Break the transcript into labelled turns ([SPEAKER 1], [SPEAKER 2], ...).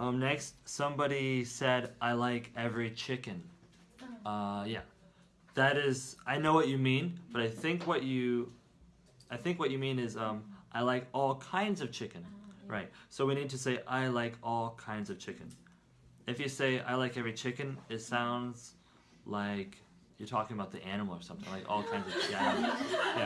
[SPEAKER 1] Um, next, somebody said, I like every chicken. Oh. Uh, yeah. That is, I know what you mean, but I think what you, I think what you mean is, um, I like all kinds of chicken. Oh, right. So we need to say, I like all kinds of chicken. If you say, I like every chicken, it sounds like you're talking about the animal or something, like all kinds of, yeah. yeah.